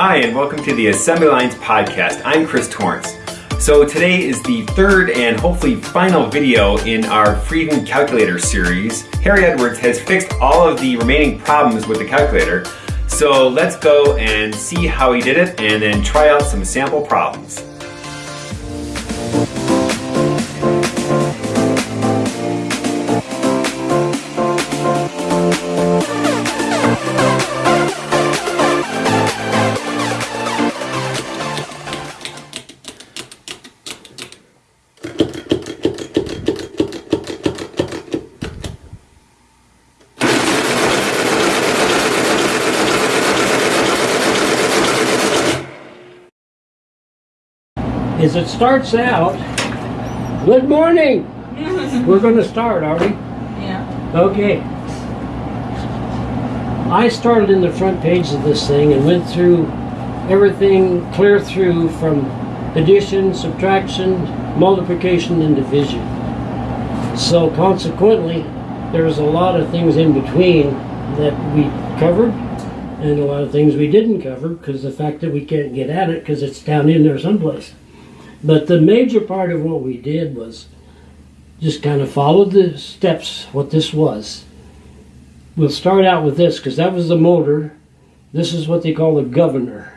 Hi, and welcome to the Assembly Lines podcast. I'm Chris Torrance. So, today is the third and hopefully final video in our Friden Calculator series. Harry Edwards has fixed all of the remaining problems with the calculator. So, let's go and see how he did it and then try out some sample problems. As it starts out, good morning. We're going to start, are we? Yeah. Okay. I started in the front page of this thing and went through everything clear through from addition, subtraction, multiplication, and division. So consequently, there's a lot of things in between that we covered and a lot of things we didn't cover because the fact that we can't get at it because it's down in there someplace. But the major part of what we did was just kind of follow the steps, what this was. We'll start out with this because that was the motor. This is what they call the governor.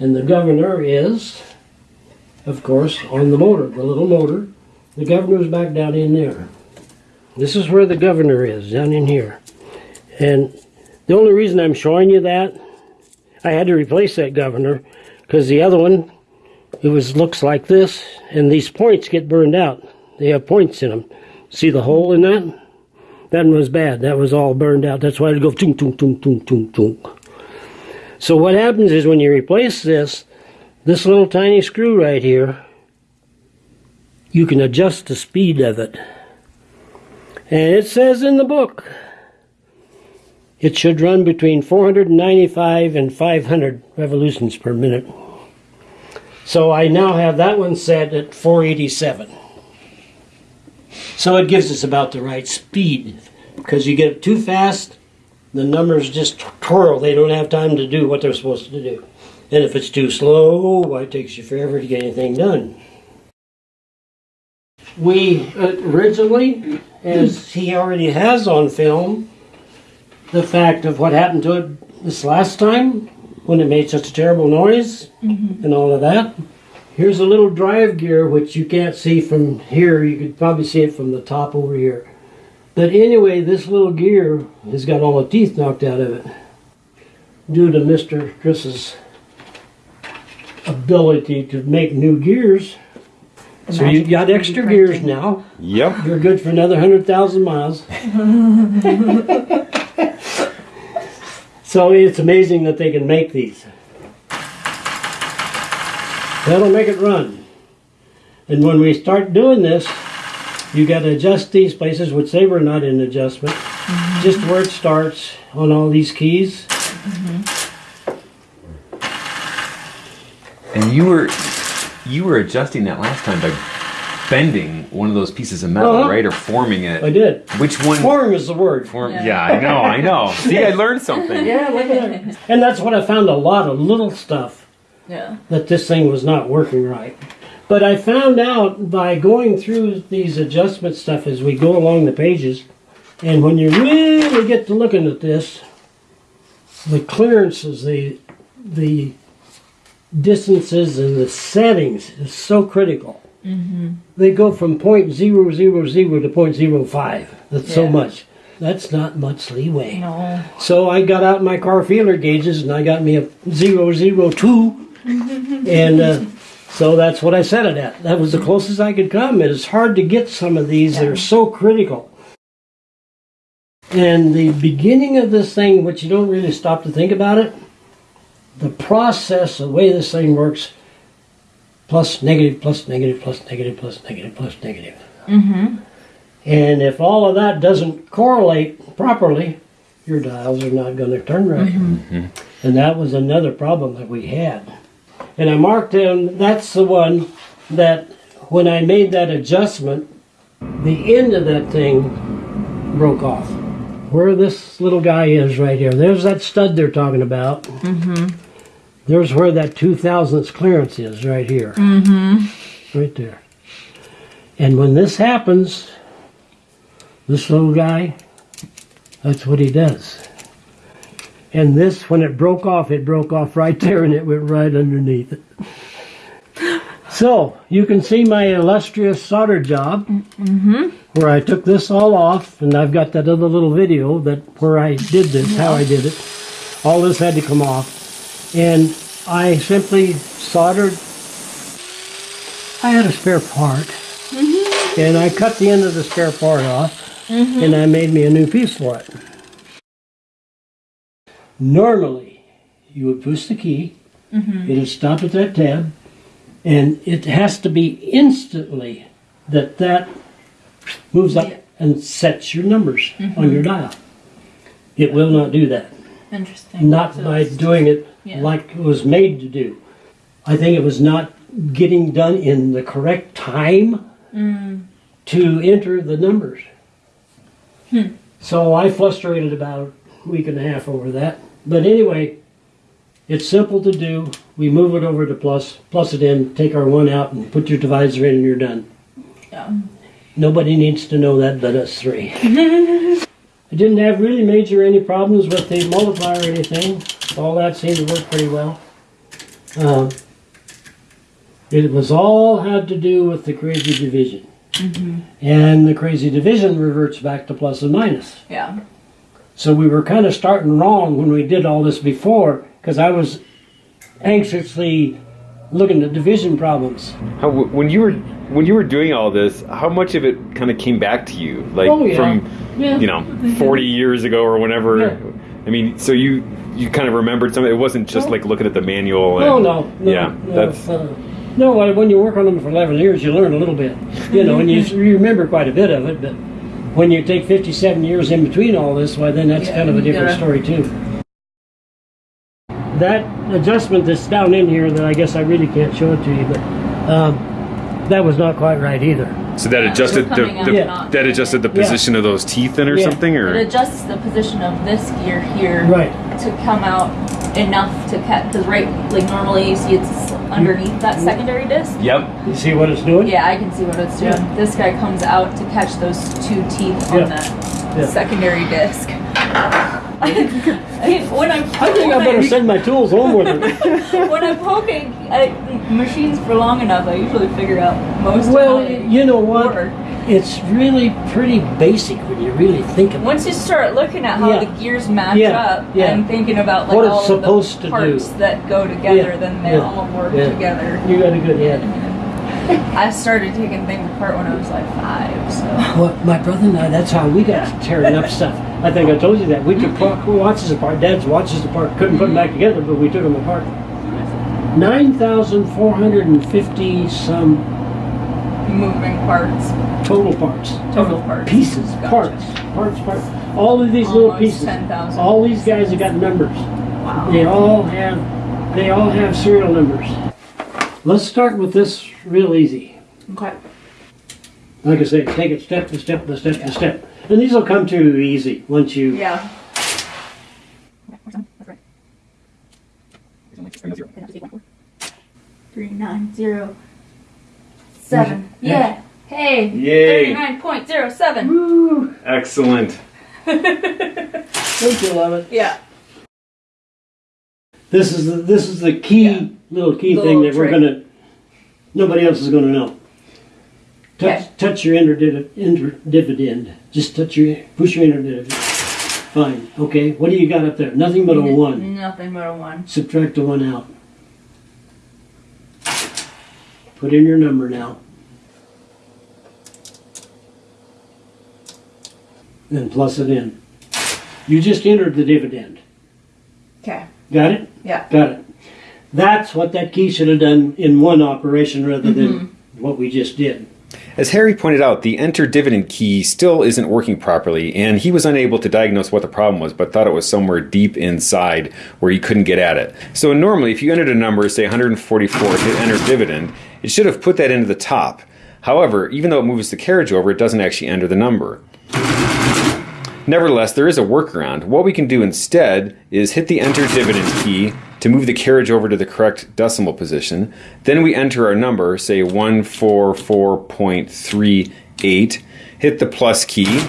And the governor is, of course, on the motor, the little motor. The governor's back down in there. This is where the governor is, down in here. And the only reason I'm showing you that, I had to replace that governor because the other one it was looks like this, and these points get burned out. They have points in them. See the hole in that? That one was bad. That was all burned out. That's why it go tunk tunk tunk tunk tunk tunk. So what happens is when you replace this, this little tiny screw right here, you can adjust the speed of it. And it says in the book, it should run between 495 and 500 revolutions per minute. So I now have that one set at 487. So it gives us about the right speed. Because you get it too fast, the numbers just twirl. They don't have time to do what they're supposed to do. And if it's too slow, why it takes you forever to get anything done. We originally, as he already has on film, the fact of what happened to it this last time when it made such a terrible noise Mm-hmm. and all of that. Here's a little drive gear which you can't see from here. You could probably see it from the top over here. But anyway, this little gear has got all the teeth knocked out of it due to Mr. Chris's ability to make new gears. The So you've got 3D extra gears now. Yep. You're good for another 100,000 miles. so it's amazing that they can make these. That'll make it run. And when we start doing this, you got to adjust these places, which they were not in adjustment. Mm-hmm. Just where it starts on all these keys. Mm-hmm. And you were you were adjusting that last time by bending one of those pieces of metal, Uh-huh. right, or forming it. I did. Which one? Form is the word. Form. Yeah. Yeah. I know. I know. See, I learned something. Yeah, look at that. And that's what I found a lot of little stuff. Yeah. that this thing was not working right. But I found out by going through these adjustment stuff as we go along the pages, and when you really get to looking at this, the clearances, the the distances and the settings is so critical. They go from point zero zero zero to point zero five. That's so much. That's not much leeway. No. So I got out my car feeler gauges and I got me a 002. and uh, so that's what I set it at. That was the closest I could come. It's hard to get some of these that are so critical. And the beginning of this thing, which you don't really stop to think about it, the process, the way this thing works, plus negative, plus negative, plus negative, plus negative, plus negative. Mm-hmm. And if all of that doesn't correlate properly, your dials are not going to turn right. Mm-hmm. Mm-hmm. And that was another problem that we had. And I marked down, that's the one that when I made that adjustment, the end of that thing broke off. Where this little guy is right here, there's that stud they're talking about. Mm-hmm. There's where that two thousandths clearance is, right here. Mm-hmm. Right there. And when this happens, this little guy, that's what he does. And this, when it broke off, it broke off right there and it went right underneath it. So, you can see my illustrious solder job where I took this all off, and I've got that other little video that where I did this, how I did it. All this had to come off. And I simply soldered, I had a spare part, mm-hmm. and I cut the end of the spare part off, mm-hmm. and I made me a new piece for it. Normally, you would push the key, mm-hmm. it'll stop at that tab, and it has to be instantly that that moves up Yeah. and sets your numbers on your dial. It will not do that. Interesting. Not So by doing it Yeah. like it was made to do. I think it was not getting done in the correct time Mm. to enter the numbers. Hmm. So I frustrated about a week and a half over that. But anyway, it's simple to do. We move it over to plus, plus it in, take our one out, and put your divisor in, and you're done. Yeah. Nobody needs to know that but us three. I didn't have really major any problems with the multiplier or anything. All that seemed to work pretty well. Um, it was all had to do with the crazy division. And the crazy division reverts back to plus and minus. Yeah. So we were kind of starting wrong when we did all this before because I was anxiously looking at division problems. How, when you were when you were doing all this, how much of it kind of came back to you, like Oh, yeah. from Yeah. you know forty years ago or whenever? Yeah. I mean, so you you kind of remembered something. It wasn't just No. like looking at the manual. And, Oh no, no, yeah, no, that's uh, no. When you work on them for eleven years, you learn a little bit, you know, and you, you remember quite a bit of it. But when you take fifty-seven years in between all this, why then that's Yeah, kind of a different gotta- story too. That adjustment that's down in here that I guess I really can't show it to you, but um, that was not quite right either. so that Yeah, adjusted the, coming the out not- that adjusted the Yeah. position of those teeth in or Yeah. something, It or adjusts the position of this gear here Right. to come out enough to catch. Because right, like normally you see it's underneath that secondary disc. yep. You see what it's doing? Yeah, I can see what it's doing. Yeah. This guy comes out to catch those two teeth on Yeah. that Yeah. secondary disc. When I'm I think I better send my tools home with it. when I'm poking at machines for long enough, I usually figure out most well, of how they you know what? work. It's really pretty basic when you really think about it. Once you start looking at how Yeah. the gears match Yeah, up yeah. and thinking about like What it's all supposed the parts do. that go together, then they all work together. You got a good head. I started taking things apart when I was like five, so Well, my brother and I, that's how we got to tearing up stuff. I think I told you that. We took watches apart, Dad's watches apart. Couldn't put them back together, but we took them apart. 9,450 some moving parts, total parts. total parts, Pieces, Gotcha. parts, parts, parts. All of these little Almost pieces. 10,000 All these guys have got numbers. Wow. They all have, they all have serial numbers. Let's start with this real easy. Okay. Like I say, take it step by step by step by step. And these will come to you easy once you Yeah. Three nine zero seven. Yeah. Hey. Yay. Thirty-nine point zero seven. Woo! Excellent. Don't you love it? Yeah. This is the, this is the key Yeah. little key Little thing that we're gonna. Nobody else is gonna know. Touch touch your interdiv- dividend. Just touch your push your interdividend. Fine. Okay. What do you got up there? Nothing but a one. Nothing but a one. Subtract the one out. Put in your number now. And plus it in. You just entered the dividend. Okay. Got it? Yeah. Got it. That's what that key should have done in one operation rather than mm-hmm. what we just did. As Harry pointed out, the enter dividend key still isn't working properly, and he was unable to diagnose what the problem was, but thought it was somewhere deep inside where he couldn't get at it. So normally, if you entered a number, say 144, hit enter dividend, it should have put that into the top. However, even though it moves the carriage over, it doesn't actually enter the number. Nevertheless, there is a workaround. What we can do instead is hit the enter dividend key to move the carriage over to the correct decimal position. Then we enter our number, say 144.38, hit the plus key,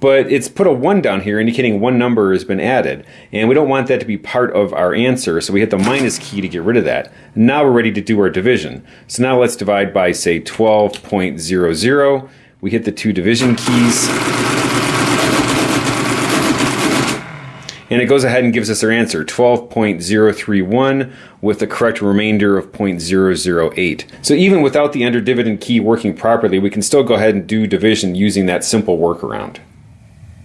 but it's put a 1 down here indicating one number has been added. And we don't want that to be part of our answer, so we hit the minus key to get rid of that. Now we're ready to do our division. So now let's divide by, say, 12.00. We hit the two division keys. And it goes ahead and gives us our answer, 12.031 with the correct remainder of 0.008. So even without the enter dividend key working properly, we can still go ahead and do division using that simple workaround.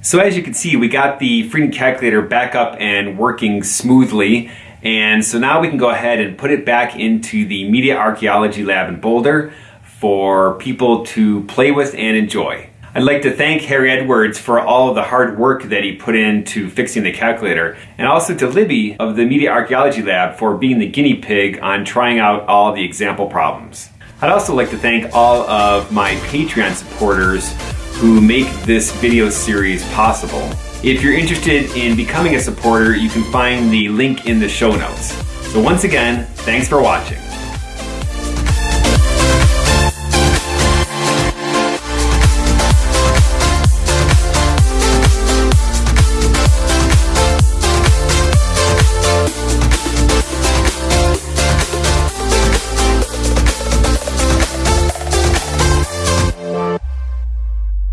So as you can see, we got the Friden Calculator back up and working smoothly. And so now we can go ahead and put it back into the Media Archaeology Lab in Boulder for people to play with and enjoy. I'd like to thank Harry Edwards for all of the hard work that he put into fixing the calculator, and also to Libby of the Media Archaeology Lab for being the guinea pig on trying out all the example problems. I'd also like to thank all of my Patreon supporters who make this video series possible. If you're interested in becoming a supporter, you can find the link in the show notes. So once again, thanks for watching.